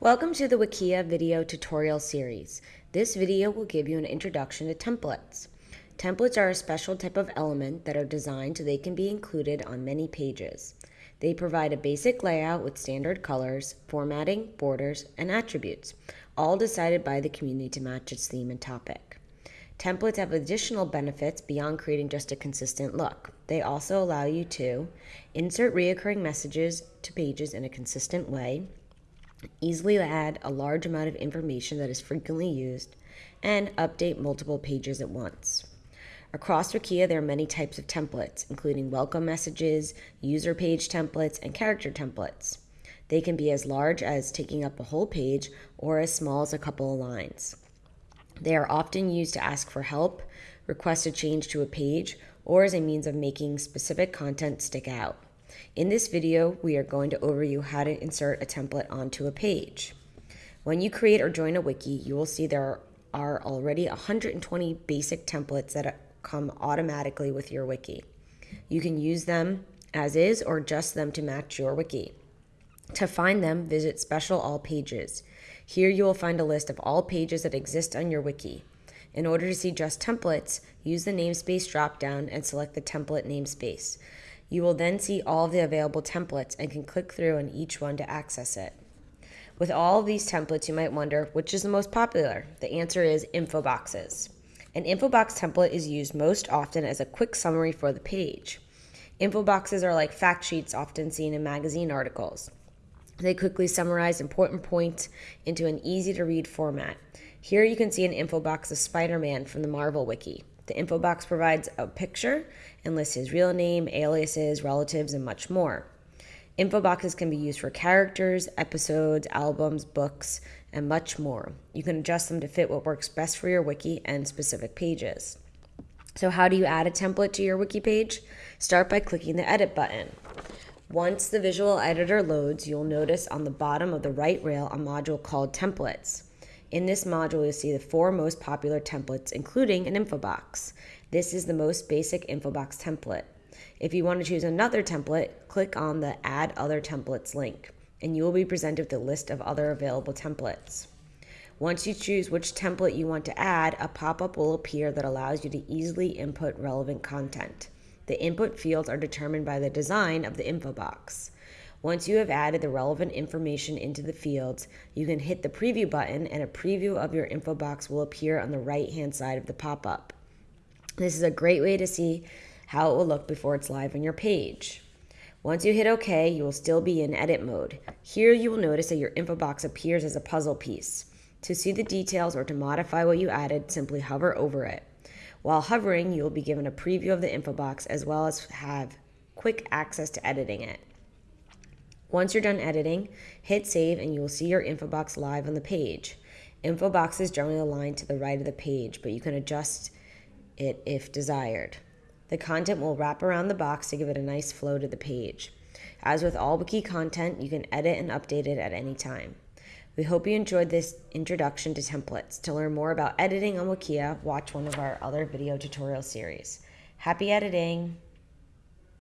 Welcome to the Wikia video tutorial series. This video will give you an introduction to templates. Templates are a special type of element that are designed so they can be included on many pages. They provide a basic layout with standard colors, formatting, borders, and attributes, all decided by the community to match its theme and topic. Templates have additional benefits beyond creating just a consistent look. They also allow you to insert reoccurring messages to pages in a consistent way, easily add a large amount of information that is frequently used, and update multiple pages at once. Across Wikia, there are many types of templates, including welcome messages, user page templates, and character templates. They can be as large as taking up a whole page or as small as a couple of lines. They are often used to ask for help, request a change to a page, or as a means of making specific content stick out. In this video, we are going to overview how to insert a template onto a page. When you create or join a wiki, you will see there are already 120 basic templates that come automatically with your wiki. You can use them as is or adjust them to match your wiki. To find them, visit Special All Pages. Here you will find a list of all pages that exist on your wiki. In order to see just templates, use the namespace dropdown and select the template namespace. You will then see all of the available templates and can click through on each one to access it. With all of these templates, you might wonder which is the most popular. The answer is info boxes. An info box template is used most often as a quick summary for the page. Info boxes are like fact sheets often seen in magazine articles. They quickly summarize important points into an easy to read format. Here you can see an info box of Spider Man from the Marvel Wiki. The info box provides a picture and lists his real name, aliases, relatives, and much more. Info boxes can be used for characters, episodes, albums, books, and much more. You can adjust them to fit what works best for your wiki and specific pages. So, how do you add a template to your wiki page? Start by clicking the Edit button. Once the visual editor loads, you'll notice on the bottom of the right rail a module called Templates. In this module, you'll see the four most popular templates, including an info box. This is the most basic info box template. If you want to choose another template, click on the Add Other Templates link, and you will be presented with a list of other available templates. Once you choose which template you want to add, a pop up will appear that allows you to easily input relevant content. The input fields are determined by the design of the info box. Once you have added the relevant information into the fields, you can hit the preview button and a preview of your info box will appear on the right hand side of the pop up. This is a great way to see how it will look before it's live on your page. Once you hit OK, you will still be in edit mode. Here you will notice that your info box appears as a puzzle piece. To see the details or to modify what you added, simply hover over it. While hovering, you will be given a preview of the info box as well as have quick access to editing it. Once you're done editing, hit save and you will see your info box live on the page. Info box is generally aligned to the right of the page, but you can adjust it if desired. The content will wrap around the box to give it a nice flow to the page. As with all Wiki content, you can edit and update it at any time. We hope you enjoyed this introduction to templates. To learn more about editing on Wikia, watch one of our other video tutorial series. Happy editing!